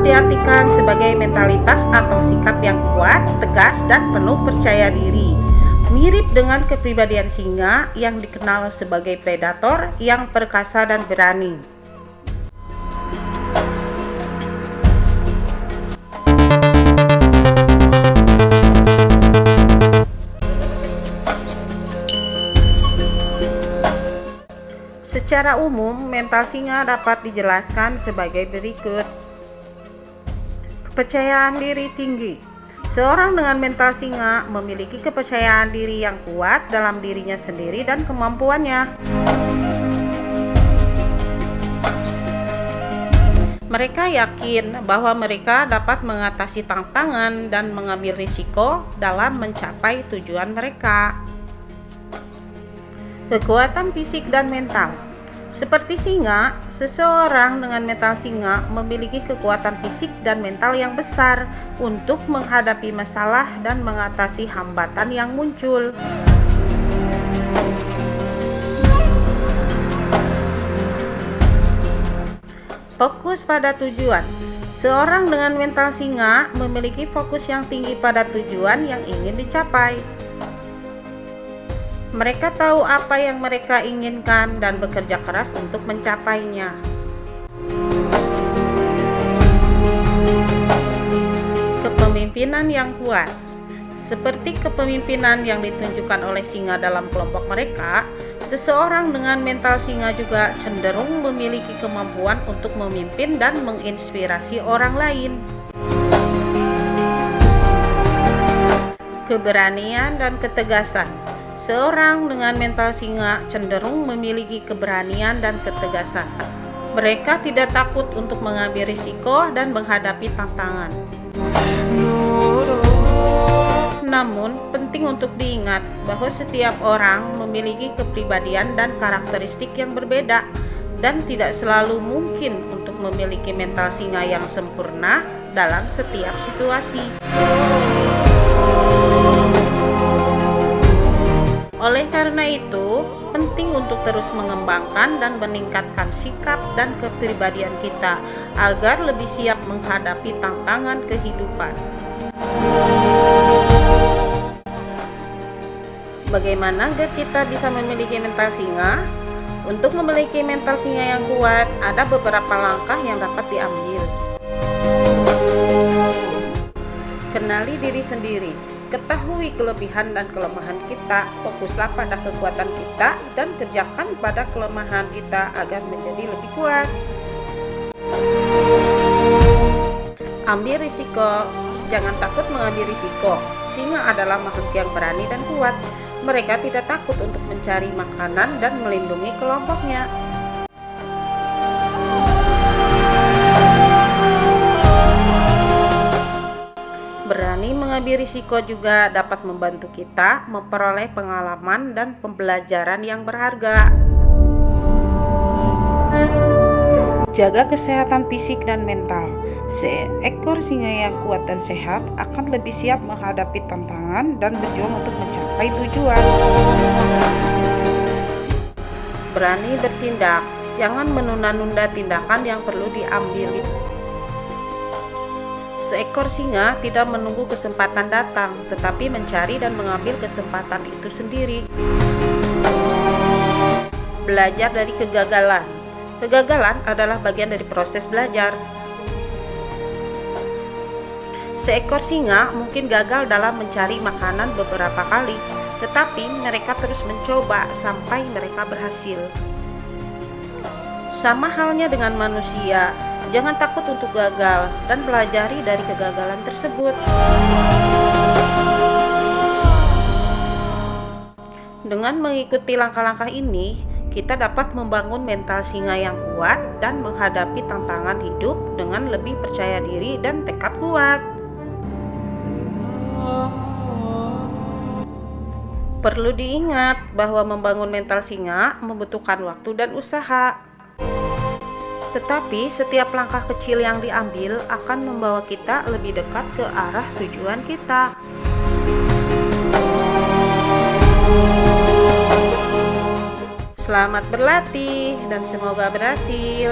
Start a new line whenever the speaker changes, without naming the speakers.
dapat diartikan sebagai mentalitas atau sikap yang kuat, tegas, dan penuh percaya diri. Mirip dengan kepribadian singa yang dikenal sebagai predator yang perkasa dan berani. Secara umum, mental singa dapat dijelaskan sebagai berikut. Kepercayaan diri tinggi. Seorang dengan mental singa memiliki kepercayaan diri yang kuat dalam dirinya sendiri dan kemampuannya. Mereka yakin bahwa mereka dapat mengatasi tantangan dan mengambil risiko dalam mencapai tujuan mereka. Kekuatan fisik dan mental Seperti singa, seseorang dengan mental singa memiliki kekuatan fisik dan mental yang besar untuk menghadapi masalah dan mengatasi hambatan yang muncul. Fokus pada tujuan Seorang dengan mental singa memiliki fokus yang tinggi pada tujuan yang ingin dicapai. Mereka tahu apa yang mereka inginkan dan bekerja keras untuk mencapainya. Kepemimpinan yang kuat seperti kepemimpinan yang ditunjukkan oleh singa dalam kelompok mereka, seseorang dengan mental singa juga cenderung memiliki kemampuan untuk memimpin dan menginspirasi orang lain. Keberanian dan ketegasan Seorang dengan mental singa cenderung memiliki keberanian dan ketegasan. Mereka tidak takut untuk mengambil risiko dan menghadapi tantangan. Namun, penting untuk diingat bahwa setiap orang memiliki kepribadian dan karakteristik yang berbeda dan tidak selalu mungkin untuk memiliki mental singa yang sempurna dalam setiap situasi. Oleh karena itu, penting untuk terus mengembangkan dan meningkatkan sikap dan kepribadian kita agar lebih siap menghadapi tantangan kehidupan. Bagaimana agar kita bisa memiliki mental singa? Untuk memiliki mental singa yang kuat, ada beberapa langkah yang dapat diambil. Kenali diri sendiri Ketahui kelebihan dan kelemahan kita, fokuslah pada kekuatan kita, dan kerjakan pada kelemahan kita agar menjadi lebih kuat. Ambil risiko, jangan takut mengambil risiko. Singa adalah makhluk yang berani dan kuat. Mereka tidak takut untuk mencari makanan dan melindungi kelompoknya. Berani mengambil risiko juga dapat membantu kita memperoleh pengalaman dan pembelajaran yang berharga. Jaga kesehatan fisik dan mental. Seekor singa yang kuat dan sehat akan lebih siap menghadapi tantangan dan berjuang untuk mencapai tujuan. Berani bertindak, jangan menunda-nunda tindakan yang perlu diambil Seekor singa tidak menunggu kesempatan datang, tetapi mencari dan mengambil kesempatan itu sendiri. Belajar dari kegagalan. Kegagalan adalah bagian dari proses belajar. Seekor singa mungkin gagal dalam mencari makanan beberapa kali, tetapi mereka terus mencoba sampai mereka berhasil. Sama halnya dengan manusia, Jangan takut untuk gagal dan pelajari dari kegagalan tersebut. Dengan mengikuti langkah-langkah ini, kita dapat membangun mental singa yang kuat dan menghadapi tantangan hidup dengan lebih percaya diri dan tekad kuat. Perlu diingat bahwa membangun mental singa membutuhkan waktu dan usaha. Tetapi setiap langkah kecil yang diambil akan membawa kita lebih dekat ke arah tujuan kita. Selamat berlatih dan semoga berhasil.